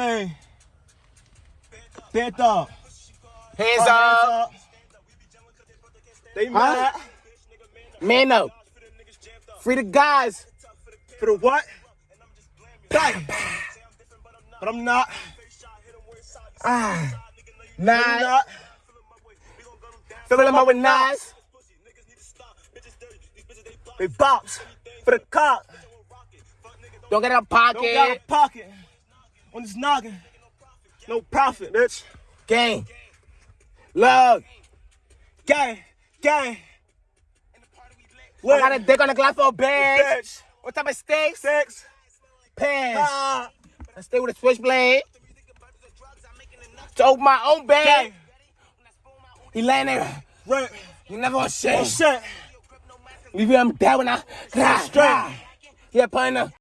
Hey. Bent up. Hands up. They mad. Man up. Free the guys. For the what? Bang. But I'm not. Ah. I'm Nine. not. Filling them up with knives. They bops. For the cop. Don't get a Don't got a pocket. pocket. On this noggin. No profit, bitch. Gang. Love. Gang. Gang. I got a dick on the glass for a bag. Bitch. What type of steaks? Six. Pants. Ah. I stay with a switchblade. To open my own bag. Gang. He laying there. Rent. You never want Oh shit. shit. Leave him dead when I. Straight. Yeah, the